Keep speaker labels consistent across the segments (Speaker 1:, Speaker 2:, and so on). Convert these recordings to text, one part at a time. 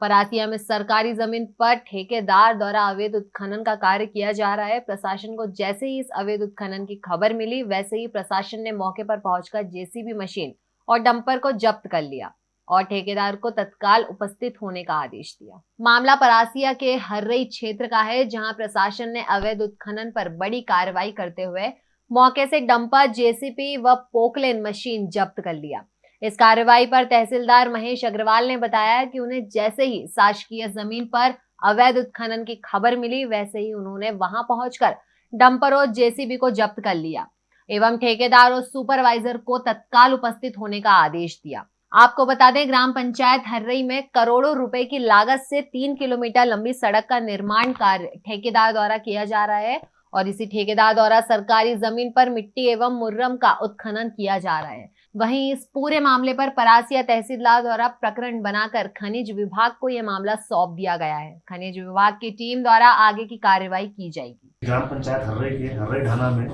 Speaker 1: परासिया में सरकारी ज़मीन पर ठेकेदार द्वारा अवैध उत्खनन का कार्य किया जा रहा है। प्रशासन को जैसे ही इस अवैध उत्खनन की खबर मिली, वैसे ही प्रशासन ने मौके पर पहुंचकर जेसीबी मशीन और डंपर को जब्त कर लिया और ठेकेदार को तत्काल उपस्थित होने का आदेश दिया। मामला परासिया के हर्रई क्षेत्र का है, जहाँ प्रशासन ने अवैध उत्खनन पर बड़ी कार्रवाई करते हुए मौके से डंपर जेसीपी व पोकलेन मशीन जब्त कर लिया। इस कार्रवाई पर तहसीलदार महेश अग्रवाल ने बताया कि उन्हें जैसे ही शासकीय ज़मीन पर अवैध उत्खनन की खबर मिली, वैसे ही उन्होंने वहाँ पहुंचकर डंपर और जेसीबी को जब्त कर लिया एवं ठेकेदार और सुपरवाइजर को तत्काल उपस्थित होने का आदेश दिया। आपको बता दें, ग्राम पंचायत हर्रई में करोड़ों रुपए की लागत से तीन किलोमीटर लंबी सड़क का निर्माण कार्य ठेकेदार द्वारा किया जा रहा है। और इसी ठेकेदार द्वारा सरकारी ज़मीन पर मिट्टी एवं मुर्रम का उत्खनन किया जा रहा है। वहीं इस पूरे मामले पर परासिया तहसीलदार द्वारा प्रकरण बनाकर खनिज विभाग को यह मामला सौंप दिया गया है। खनिज विभाग की टीम द्वारा आगे की कार्यवाही की जाएगी।
Speaker 2: ग्राम पंचायत हर्रे के, हर्रे ढाना में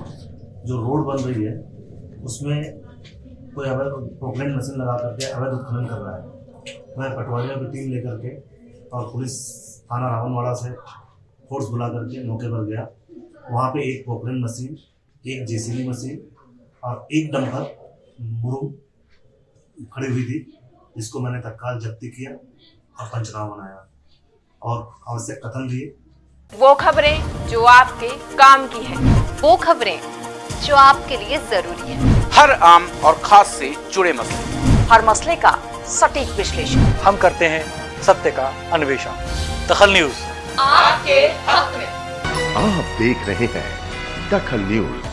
Speaker 2: जो रोड बन रही है, उसमें कोई अवैध मशीन लगा करके अवैध उत्खनन कर रहा है। मैं पटवारियों की टीम लेकर के और पुलिस थाना रावणवाड़ा से फोर्स बुला करके मौके पर गया। वहाँ पे एक पोकलेन मशीन एक जेसीबी मशीन और एक डंपर मुरुम खड़ी हुई थी जिसको मैंने तत्काल जब्ती किया और पंचनामा बनाया और आवश्यक कथन दिए।
Speaker 3: वो खबरें जो आपके काम की है वो खबरें जो आपके लिए ज़रूरी है।
Speaker 4: हर आम और खास से जुड़े मसले।
Speaker 3: हर मसले का सटीक विश्लेषण।
Speaker 5: हम करते हैं सत्य का अन्वेषण। दखल न्यूज़।
Speaker 3: आपके हक में।
Speaker 6: आप देख रहे हैं दखल न्यूज़।